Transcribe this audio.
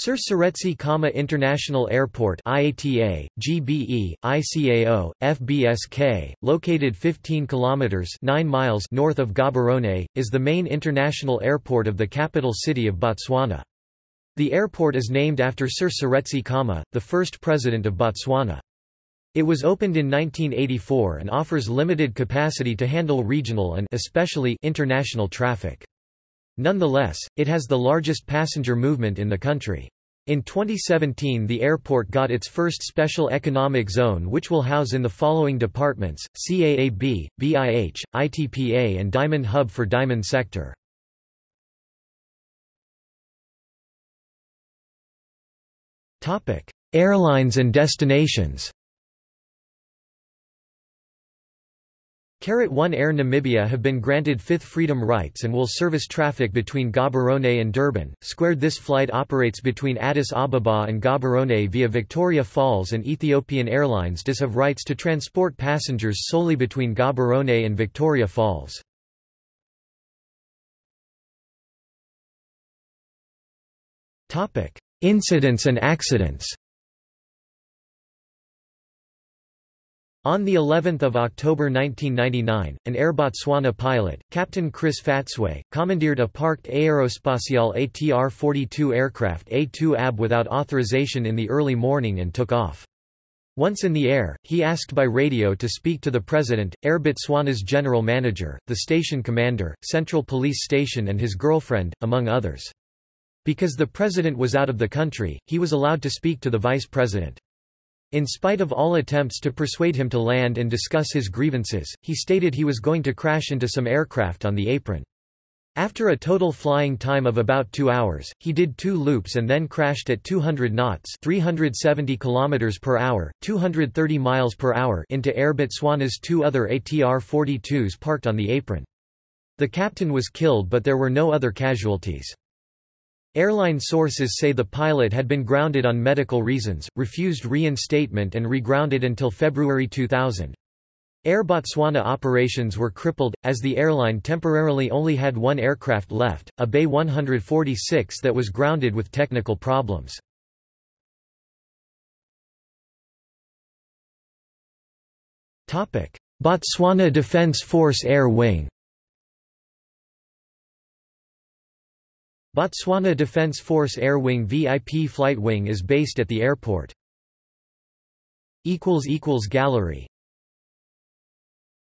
Sir Seretse Khama International Airport IATA, GBE, ICAO, FBSK, located 15 kilometers 9 miles north of Gaborone, is the main international airport of the capital city of Botswana. The airport is named after Sir Seretse Khama, the first president of Botswana. It was opened in 1984 and offers limited capacity to handle regional and especially international traffic. Nonetheless, it has the largest passenger movement in the country. In 2017 the airport got its first special economic zone which will house in the following departments, CAAB, BIH, ITPA and Diamond Hub for Diamond Sector. Airlines and destinations One Air Namibia have been granted fifth freedom rights and will service traffic between Gaborone and Durban. Squared This flight operates between Addis Ababa and Gaborone via Victoria Falls and Ethiopian Airlines does have rights to transport passengers solely between Gaborone and Victoria Falls. Incidents and accidents On the 11th of October 1999, an Air Botswana pilot, Captain Chris Phatswe, commandeered a parked Aerospatiale ATR-42 aircraft A2AB without authorization in the early morning and took off. Once in the air, he asked by radio to speak to the president, Air Botswana's general manager, the station commander, Central Police Station and his girlfriend, among others. Because the president was out of the country, he was allowed to speak to the vice president. In spite of all attempts to persuade him to land and discuss his grievances, he stated he was going to crash into some aircraft on the apron. After a total flying time of about two hours, he did two loops and then crashed at 200 knots 370 km per hour, 230 miles per hour into Air Botswana's two other ATR-42s parked on the apron. The captain was killed but there were no other casualties. Airline sources say the pilot had been grounded on medical reasons, refused reinstatement and regrounded until February 2000. Air Botswana operations were crippled, as the airline temporarily only had one aircraft left, a BAe 146 that was grounded with technical problems. Botswana Defence Force Air Wing Botswana Defence Force Air Wing VIP Flight Wing is based at the airport. Gallery